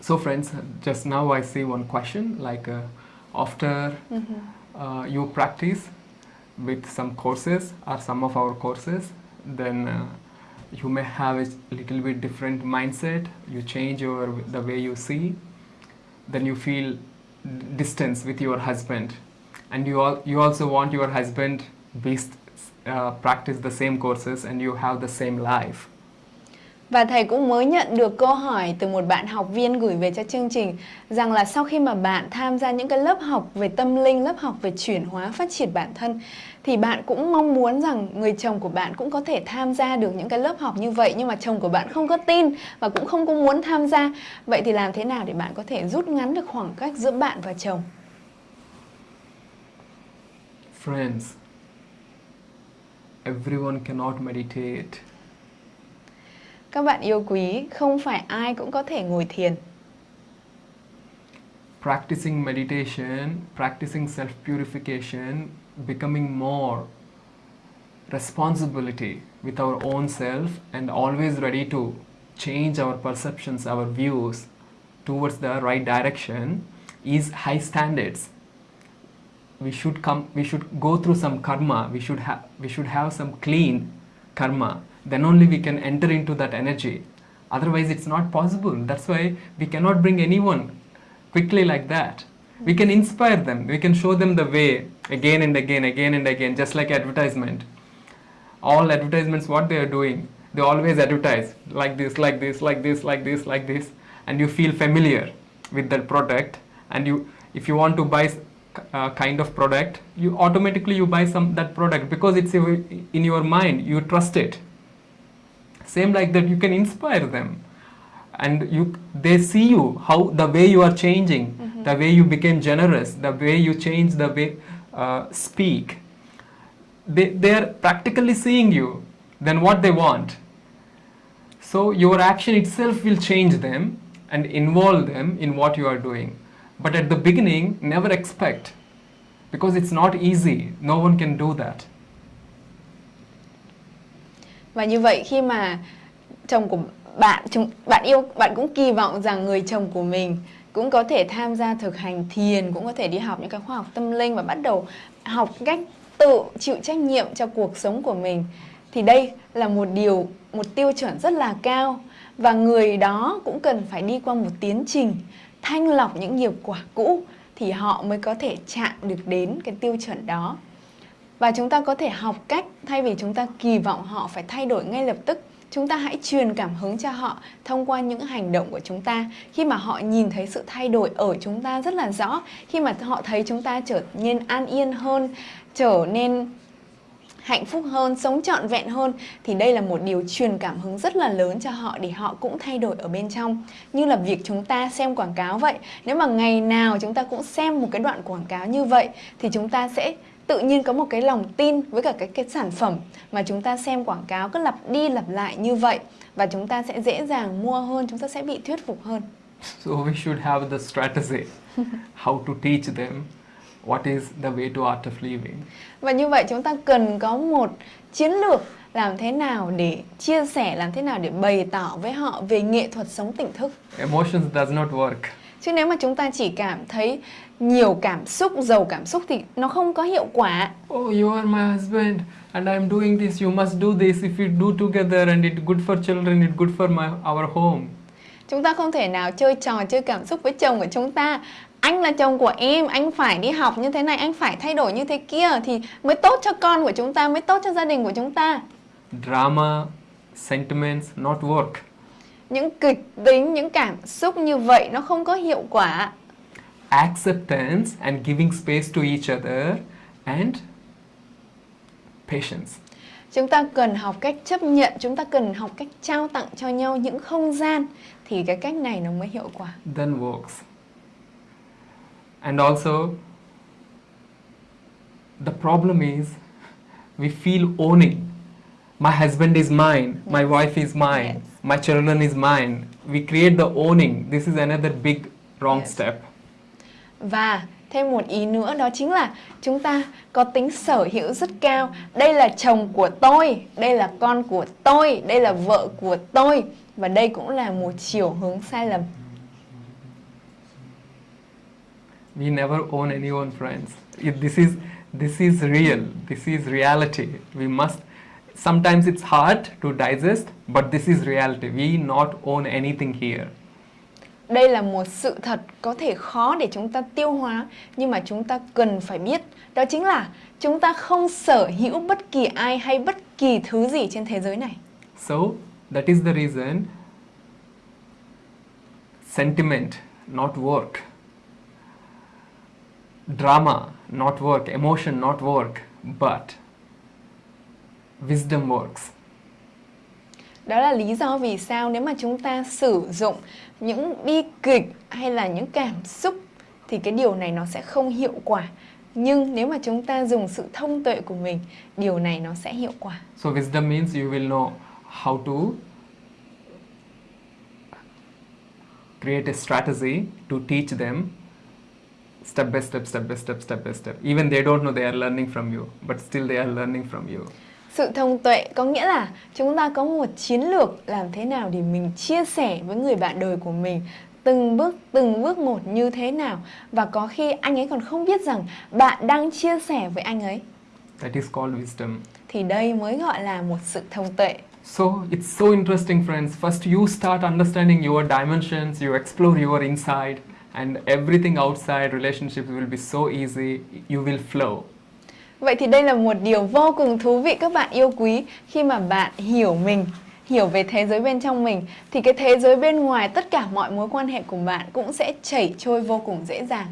So friends, just now I see one question like uh, after mm -hmm. uh, you practice with some courses or some of our courses, then uh, you may have a little bit different mindset, you change your the way you see, then you feel distance with your husband and you, all, you also want your husband based, uh, practice the same courses and you have the same life. Và thầy cũng mới nhận được câu hỏi từ một bạn học viên gửi về cho chương trình rằng là sau khi mà bạn tham gia những cái lớp học về tâm linh, lớp học về chuyển hóa phát triển bản thân thì bạn cũng mong muốn rằng người chồng của bạn cũng có thể tham gia được những cái lớp học như vậy nhưng mà chồng của bạn không có tin và cũng không có muốn tham gia. Vậy thì làm thế nào để bạn có thể rút ngắn được khoảng cách giữa bạn và chồng? Friends, everyone cannot meditate các bạn yêu quý, không phải ai cũng có thể ngồi thiền. Practicing meditation, practicing self-purification, becoming more responsibility with our own self and always ready to change our perceptions, our views towards the right direction is high standards. We should come, we should go through some karma, we should have, we should have some clean karma then only we can enter into that energy. Otherwise, it's not possible. That's why we cannot bring anyone quickly like that. We can inspire them. We can show them the way again and again, again and again, just like advertisement. All advertisements, what they are doing, they always advertise like this, like this, like this, like this, like this, and you feel familiar with that product. And you, if you want to buy uh, kind of product, you automatically you buy some that product because it's in your mind. You trust it same like that you can inspire them. And you they see you how the way you are changing mm -hmm. the way you became generous the way you change the way uh, speak. They, they are practically seeing you then what they want. So your action itself will change them and involve them in what you are doing. But at the beginning never expect. Because it's not easy. No one can do that và như vậy khi mà chồng của bạn chúng bạn yêu, bạn cũng kỳ vọng rằng người chồng của mình cũng có thể tham gia thực hành thiền, cũng có thể đi học những cái khoa học tâm linh và bắt đầu học cách tự chịu trách nhiệm cho cuộc sống của mình, thì đây là một điều, một tiêu chuẩn rất là cao. Và người đó cũng cần phải đi qua một tiến trình thanh lọc những nghiệp quả cũ thì họ mới có thể chạm được đến cái tiêu chuẩn đó và chúng ta có thể học cách thay vì chúng ta kỳ vọng họ phải thay đổi ngay lập tức chúng ta hãy truyền cảm hứng cho họ thông qua những hành động của chúng ta khi mà họ nhìn thấy sự thay đổi ở chúng ta rất là rõ khi mà họ thấy chúng ta trở nên an yên hơn trở nên hạnh phúc hơn, sống trọn vẹn hơn thì đây là một điều truyền cảm hứng rất là lớn cho họ để họ cũng thay đổi ở bên trong. Như là việc chúng ta xem quảng cáo vậy. Nếu mà ngày nào chúng ta cũng xem một cái đoạn quảng cáo như vậy thì chúng ta sẽ tự nhiên có một cái lòng tin với cả cái, cái sản phẩm mà chúng ta xem quảng cáo cứ lặp đi lặp lại như vậy và chúng ta sẽ dễ dàng mua hơn, chúng ta sẽ bị thuyết phục hơn. So we should have the strategy how to teach them what is the way to art of living. Và như vậy chúng ta cần có một chiến lược làm thế nào để chia sẻ, làm thế nào để bày tỏ với họ về nghệ thuật sống tỉnh thức. Emotions does not work. Chứ nếu mà chúng ta chỉ cảm thấy nhiều cảm xúc, giàu cảm xúc thì nó không có hiệu quả. Oh, you are my husband and I am doing this, you must do this. If we do together and it's good for children, it's good for my our home. Chúng ta không thể nào chơi trò chơi cảm xúc với chồng của chúng ta. Anh là chồng của em, anh phải đi học như thế này, anh phải thay đổi như thế kia thì mới tốt cho con của chúng ta, mới tốt cho gia đình của chúng ta. Drama, sentiments not work. Những kịch tính, những cảm xúc như vậy nó không có hiệu quả acceptance and giving space to each other and patience. Chúng ta cần học cách chấp nhận, chúng ta cần học cách trao tặng cho nhau những không gian thì cái cách này nó mới hiệu quả. Then works. And also the problem is we feel owning. My husband is mine, yes. my wife is mine, yes. My children is mine. We create the owning. This is another big wrong yes. step. Và thêm một ý nữa đó chính là chúng ta có tính sở hữu rất cao. Đây là chồng của tôi, đây là con của tôi, đây là vợ của tôi. Và đây cũng là một chiều hướng sai lầm. We never own anyone, friends. If this is this is real. This is reality. We must. Sometimes it's hard to digest, but this is reality. We not own anything here. Đây là một sự thật có thể khó để chúng ta tiêu hóa nhưng mà chúng ta cần phải biết đó chính là chúng ta không sở hữu bất kỳ ai hay bất kỳ thứ gì trên thế giới này. So that is the reason sentiment, not work. Drama, not work. Emotion, not work. But wisdom works. Đó là lý do vì sao nếu mà chúng ta sử dụng những bi kịch hay là những cảm xúc thì cái điều này nó sẽ không hiệu quả. Nhưng nếu mà chúng ta dùng sự thông tuệ của mình, điều này nó sẽ hiệu quả. So wisdom means you will know how to create a strategy to teach them step by step, step by step, step by step. Even they don't know they are learning from you, but still they are learning from you. Sự thông tuệ có nghĩa là chúng ta có một chiến lược làm thế nào để mình chia sẻ với người bạn đời của mình từng bước từng bước một như thế nào và có khi anh ấy còn không biết rằng bạn đang chia sẻ với anh ấy That is called wisdom. thì đây mới gọi là một sự thông tuệ. So it's so interesting, friends. First, you start understanding your dimensions, you explore your inside, and everything outside relationships will be so easy. You will flow. Vậy thì đây là một điều vô cùng thú vị các bạn yêu quý khi mà bạn hiểu mình, hiểu về thế giới bên trong mình thì cái thế giới bên ngoài tất cả mọi mối quan hệ của bạn cũng sẽ chảy trôi vô cùng dễ dàng.